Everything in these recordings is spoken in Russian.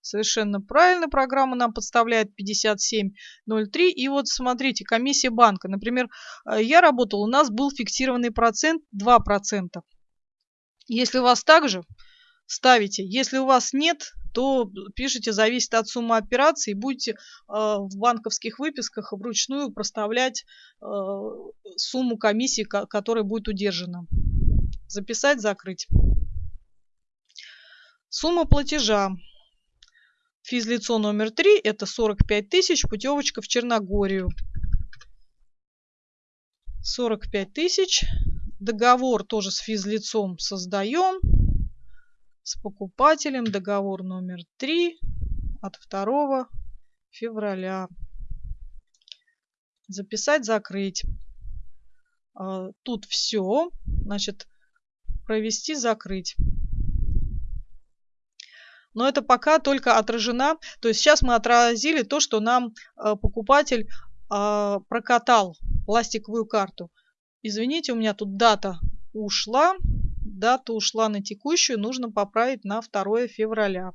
Совершенно правильно программа нам подставляет 57.03. И вот смотрите, комиссия банка. Например, э, я работал, у нас был фиксированный процент 2%. Если у вас также, ставите. Если у вас нет, то пишите «зависит от суммы операций» и будете э, в банковских выписках вручную проставлять э, сумму комиссии, которая будет удержана. Записать, закрыть. Сумма платежа. Физлицо номер 3 это 45 тысяч, путевочка в Черногорию. 45 тысяч. Договор тоже с физлицом создаем. С покупателем договор номер 3 от 2 февраля. Записать, закрыть. А, тут все. Значит, провести, закрыть. Но это пока только отражена. То есть сейчас мы отразили то, что нам э, покупатель э, прокатал пластиковую карту. Извините, у меня тут дата ушла. Дата ушла на текущую, нужно поправить на 2 февраля.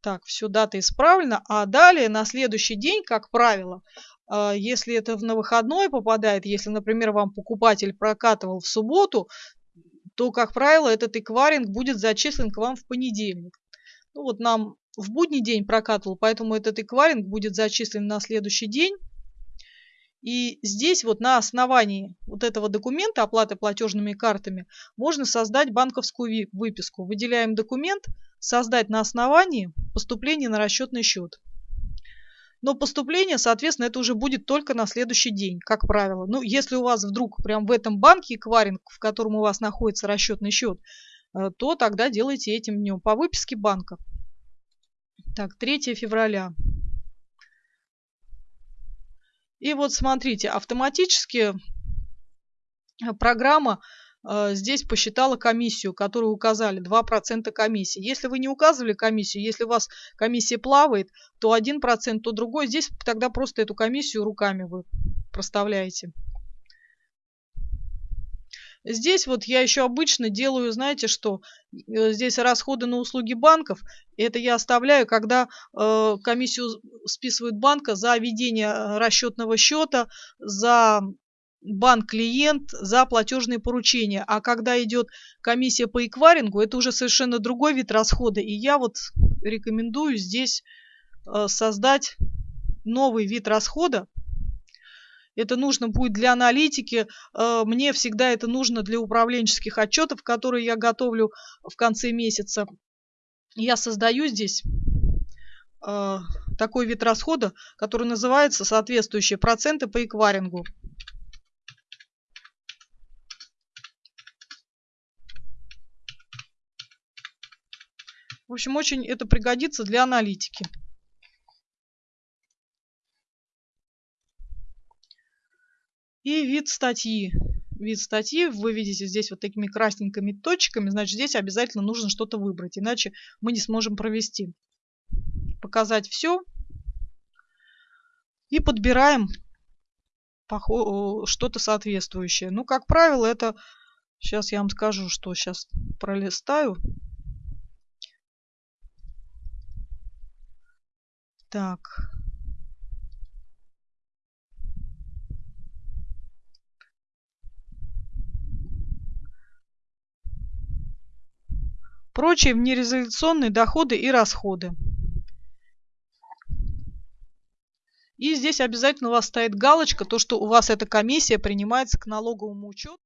Так, все, дата исправлена. А далее, на следующий день, как правило, э, если это на выходной попадает, если, например, вам покупатель прокатывал в субботу, то, как правило, этот эквайринг будет зачислен к вам в понедельник. Ну вот нам в будний день прокатывал, поэтому этот эквайринг будет зачислен на следующий день. И здесь вот на основании вот этого документа оплаты платежными картами можно создать банковскую выписку. Выделяем документ «Создать на основании поступления на расчетный счет». Но поступление, соответственно, это уже будет только на следующий день, как правило. Ну, если у вас вдруг прям в этом банке эквайринг, в котором у вас находится расчетный счет, то тогда делайте этим днем по выписке банка. Так, 3 февраля. И вот смотрите, автоматически э, программа э, здесь посчитала комиссию, которую указали, 2% комиссии. Если вы не указывали комиссию, если у вас комиссия плавает, то 1%, то другой. Здесь тогда просто эту комиссию руками вы проставляете. Здесь вот я еще обычно делаю, знаете что, э, здесь расходы на услуги банков. Это я оставляю, когда э, комиссию списывает банка за ведение э, расчетного счета, за банк-клиент, за платежные поручения. А когда идет комиссия по эквайрингу, это уже совершенно другой вид расхода. И я вот рекомендую здесь э, создать новый вид расхода, это нужно будет для аналитики, э, мне всегда это нужно для управленческих отчетов, которые я готовлю в конце месяца. Я создаю здесь э, такой вид расхода, который называется соответствующие проценты по эквайрингу. В общем, очень это пригодится для аналитики. И вид статьи. Вид статьи вы видите здесь вот такими красненькими точками, значит здесь обязательно нужно что-то выбрать, иначе мы не сможем провести. Показать все. И подбираем что-то соответствующее. Ну, как правило, это... Сейчас я вам скажу, что сейчас пролистаю. Так, Прочие внерезолюционные доходы и расходы. И здесь обязательно у вас стоит галочка, то, что у вас эта комиссия принимается к налоговому учету.